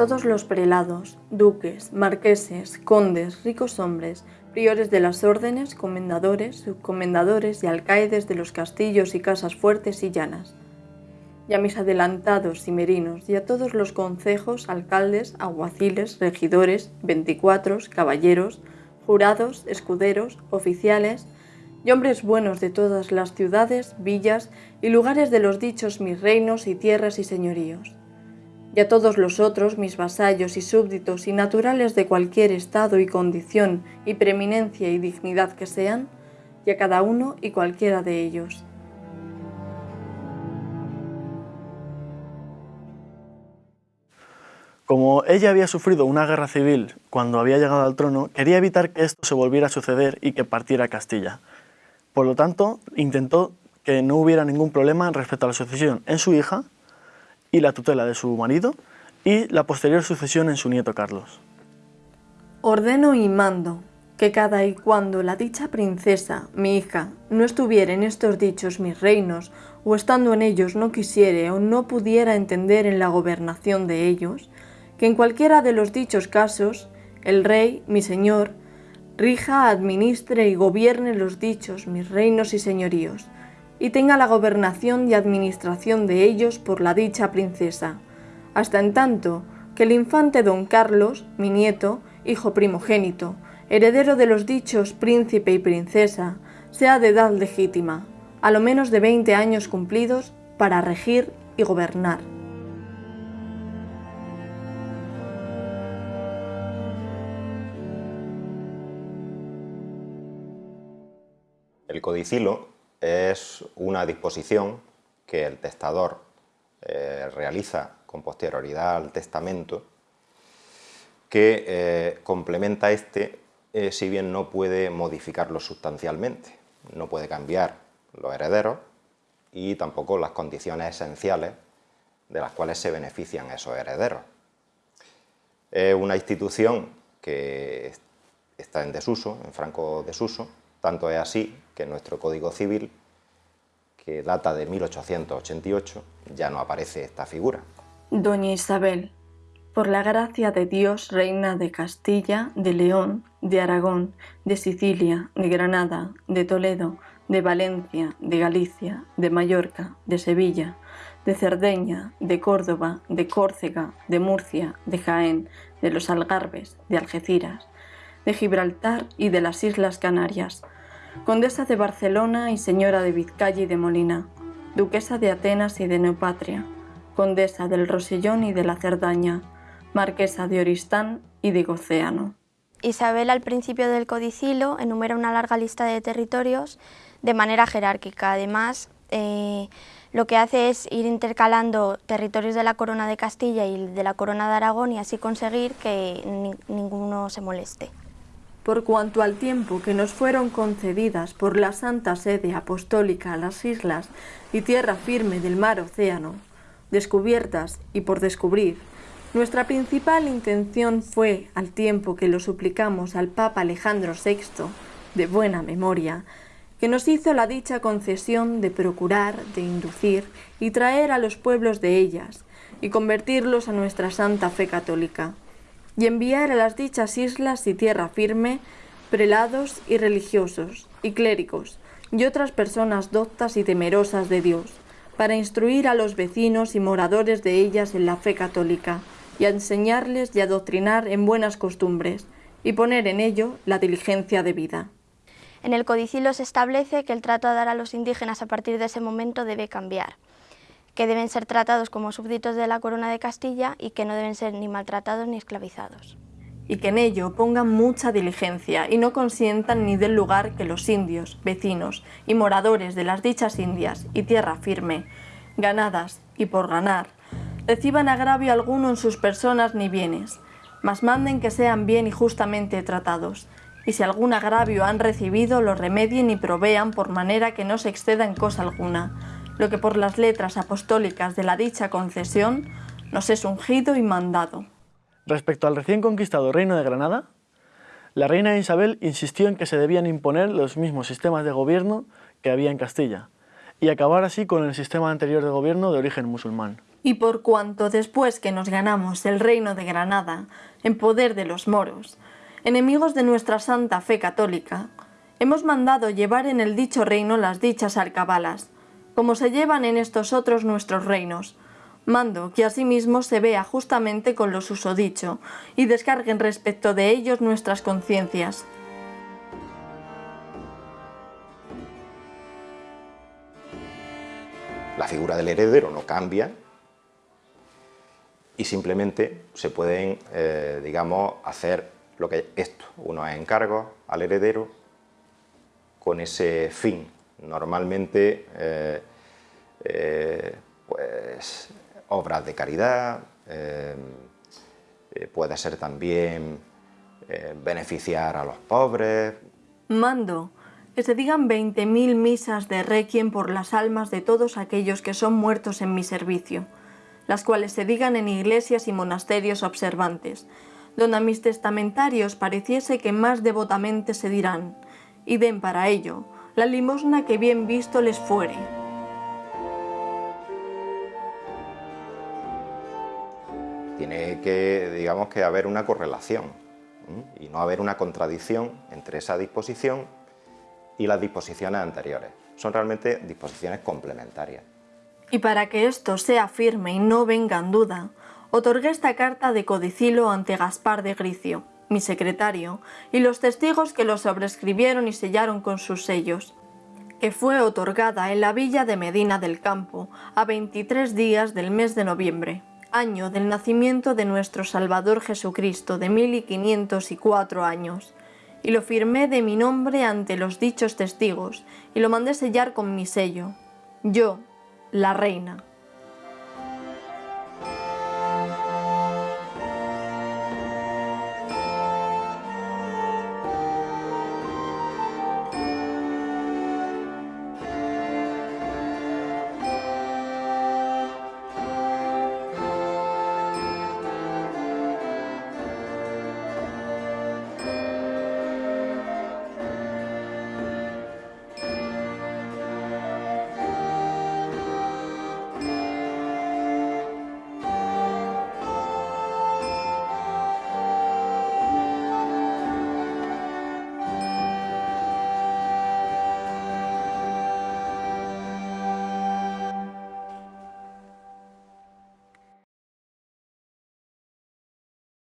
todos los prelados, duques, marqueses, condes, ricos hombres, priores de las órdenes, comendadores, subcomendadores y alcaides de los castillos y casas fuertes y llanas, y a mis adelantados y merinos, y a todos los concejos, alcaldes, aguaciles, regidores, veinticuatros, caballeros, jurados, escuderos, oficiales, y hombres buenos de todas las ciudades, villas y lugares de los dichos mis reinos y tierras y señoríos y a todos los otros, mis vasallos y súbditos y naturales de cualquier estado y condición y preeminencia y dignidad que sean, y a cada uno y cualquiera de ellos. Como ella había sufrido una guerra civil cuando había llegado al trono, quería evitar que esto se volviera a suceder y que partiera Castilla. Por lo tanto, intentó que no hubiera ningún problema respecto a la sucesión en su hija y la tutela de su marido y la posterior sucesión en su nieto Carlos. Ordeno y mando que cada y cuando la dicha princesa, mi hija, no estuviera en estos dichos mis reinos, o estando en ellos no quisiere o no pudiera entender en la gobernación de ellos, que en cualquiera de los dichos casos, el rey, mi señor, rija, administre y gobierne los dichos mis reinos y señoríos, y tenga la gobernación y administración de ellos por la dicha princesa, hasta en tanto que el infante don Carlos, mi nieto, hijo primogénito, heredero de los dichos príncipe y princesa, sea de edad legítima, a lo menos de 20 años cumplidos, para regir y gobernar. El codicilo es una disposición que el testador eh, realiza con posterioridad al testamento que eh, complementa este eh, si bien no puede modificarlo sustancialmente, no puede cambiar los herederos y tampoco las condiciones esenciales de las cuales se benefician esos herederos. Es una institución que está en desuso, en franco desuso, tanto es así que nuestro Código Civil, que data de 1888, ya no aparece esta figura. Doña Isabel, por la gracia de Dios, reina de Castilla, de León, de Aragón, de Sicilia, de Granada, de Toledo, de Valencia, de Galicia, de Mallorca, de Sevilla, de Cerdeña, de Córdoba, de Córcega, de Murcia, de Jaén, de los Algarbes, de Algeciras, de Gibraltar y de las Islas Canarias, condesa de Barcelona y señora de Vizcaya y de Molina, duquesa de Atenas y de Neopatria, condesa del Rosellón y de la Cerdaña, marquesa de Oristán y de Gocéano. Isabel al principio del codicilo enumera una larga lista de territorios de manera jerárquica. Además, eh, lo que hace es ir intercalando territorios de la corona de Castilla y de la corona de Aragón y así conseguir que ninguno se moleste por cuanto al tiempo que nos fueron concedidas por la Santa Sede Apostólica las islas y tierra firme del mar océano, descubiertas y por descubrir, nuestra principal intención fue, al tiempo que lo suplicamos al Papa Alejandro VI, de buena memoria, que nos hizo la dicha concesión de procurar, de inducir y traer a los pueblos de ellas, y convertirlos a nuestra santa fe católica y enviar a las dichas islas y tierra firme prelados y religiosos y clérigos y otras personas doctas y temerosas de Dios, para instruir a los vecinos y moradores de ellas en la fe católica, y a enseñarles y adoctrinar en buenas costumbres, y poner en ello la diligencia de vida. En el codicilo se establece que el trato a dar a los indígenas a partir de ese momento debe cambiar que deben ser tratados como súbditos de la corona de Castilla y que no deben ser ni maltratados ni esclavizados. Y que en ello pongan mucha diligencia y no consientan ni del lugar que los indios, vecinos y moradores de las dichas indias y tierra firme, ganadas y por ganar, reciban agravio alguno en sus personas ni bienes, mas manden que sean bien y justamente tratados, y si algún agravio han recibido, lo remedien y provean por manera que no se exceda en cosa alguna, lo que por las letras apostólicas de la dicha concesión nos es ungido y mandado. Respecto al recién conquistado Reino de Granada, la reina Isabel insistió en que se debían imponer los mismos sistemas de gobierno que había en Castilla, y acabar así con el sistema anterior de gobierno de origen musulmán. Y por cuanto después que nos ganamos el reino de Granada en poder de los moros, enemigos de nuestra santa fe católica, hemos mandado llevar en el dicho reino las dichas alcabalas, como se llevan en estos otros nuestros reinos, mando que asimismo se vea justamente con los usodicho y descarguen respecto de ellos nuestras conciencias. La figura del heredero no cambia y simplemente se pueden, eh, digamos, hacer lo que esto, unos encargos al heredero con ese fin. Normalmente, eh, eh, pues, obras de caridad, puede ser también beneficiar a los pobres. Mando que se digan 20.000 misas de requiem por las almas de todos aquellos que son muertos en mi servicio, las cuales se digan en iglesias y monasterios observantes, donde a mis testamentarios pareciese que más devotamente se dirán, y den para ello la limosna que bien visto les fuere. Tiene que, digamos, que haber una correlación y no haber una contradicción entre esa disposición y las disposiciones anteriores. Son realmente disposiciones complementarias. Y para que esto sea firme y no venga en duda, otorgué esta carta de codicilo ante Gaspar de Gricio, mi secretario, y los testigos que lo sobrescribieron y sellaron con sus sellos, que fue otorgada en la villa de Medina del Campo a 23 días del mes de noviembre, año del nacimiento de nuestro Salvador Jesucristo de 1504 años, y lo firmé de mi nombre ante los dichos testigos, y lo mandé sellar con mi sello. Yo, la reina.